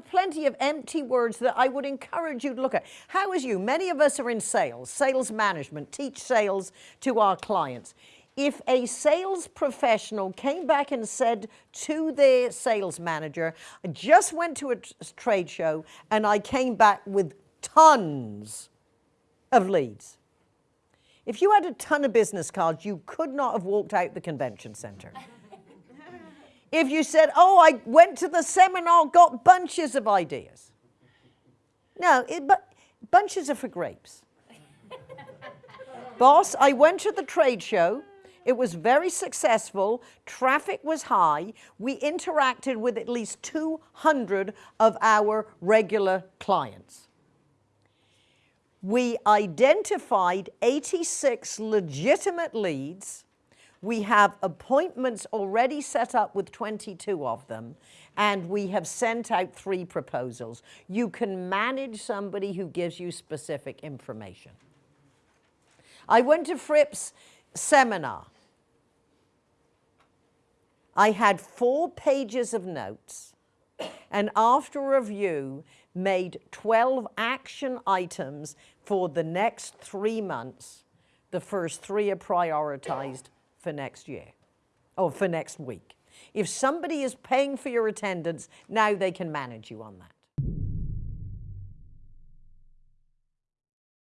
are plenty of empty words that I would encourage you to look at. How is you? Many of us are in sales, sales management, teach sales to our clients. If a sales professional came back and said to their sales manager, I just went to a trade show and I came back with tons of leads. If you had a ton of business cards, you could not have walked out the convention center. if you said, oh, I went to the seminar, got bunches of ideas. No, it, but bunches are for grapes. Boss, I went to the trade show. It was very successful. Traffic was high. We interacted with at least 200 of our regular clients. We identified 86 legitimate leads we have appointments already set up with 22 of them, and we have sent out three proposals. You can manage somebody who gives you specific information. I went to Fripp's seminar. I had four pages of notes, and after review, made 12 action items for the next three months. The first three are prioritized for next year or for next week. If somebody is paying for your attendance, now they can manage you on that.